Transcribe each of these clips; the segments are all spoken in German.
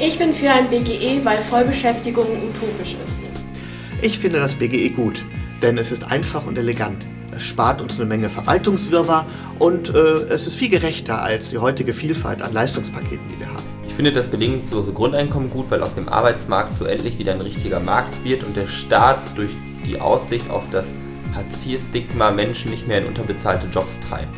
Ich bin für ein BGE, weil Vollbeschäftigung utopisch ist. Ich finde das BGE gut, denn es ist einfach und elegant. Es spart uns eine Menge Verwaltungswirrwarr und äh, es ist viel gerechter als die heutige Vielfalt an Leistungspaketen, die wir haben. Ich finde das bedingungslose Grundeinkommen gut, weil aus dem Arbeitsmarkt so endlich wieder ein richtiger Markt wird und der Staat durch die Aussicht auf das Hartz-IV-Stigma Menschen nicht mehr in unterbezahlte Jobs treibt.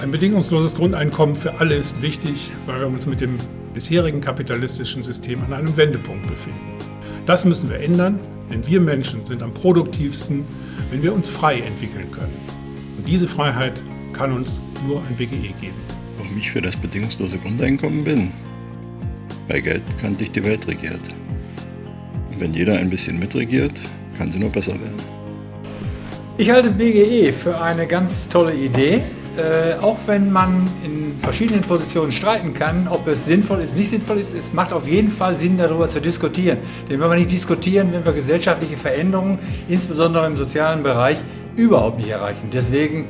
Ein bedingungsloses Grundeinkommen für alle ist wichtig, weil wir uns mit dem bisherigen kapitalistischen System an einem Wendepunkt befinden. Das müssen wir ändern, denn wir Menschen sind am produktivsten, wenn wir uns frei entwickeln können. Und diese Freiheit kann uns nur ein BGE geben. Warum ich für das bedingungslose Grundeinkommen bin? Bei Geld kann dich die Welt regiert. Und wenn jeder ein bisschen mitregiert, kann sie nur besser werden. Ich halte BGE für eine ganz tolle Idee. Äh, auch wenn man in verschiedenen Positionen streiten kann, ob es sinnvoll ist, nicht sinnvoll ist, es macht auf jeden Fall Sinn, darüber zu diskutieren. Denn wenn wir nicht diskutieren, werden wir gesellschaftliche Veränderungen, insbesondere im sozialen Bereich, überhaupt nicht erreichen. Deswegen,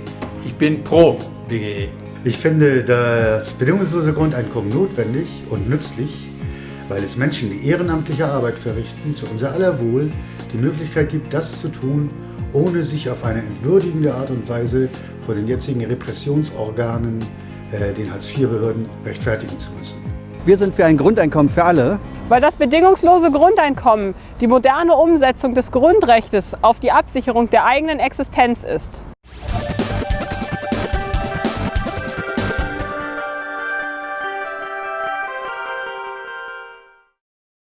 ich bin pro BGE. Ich finde das bedingungslose Grundeinkommen notwendig und nützlich, weil es Menschen, die ehrenamtliche Arbeit verrichten, zu unser aller Wohl die Möglichkeit gibt, das zu tun, ohne sich auf eine entwürdigende Art und Weise vor den jetzigen Repressionsorganen, äh, den Hartz-IV-Behörden, rechtfertigen zu müssen. Wir sind für ein Grundeinkommen für alle. Weil das bedingungslose Grundeinkommen die moderne Umsetzung des Grundrechts auf die Absicherung der eigenen Existenz ist.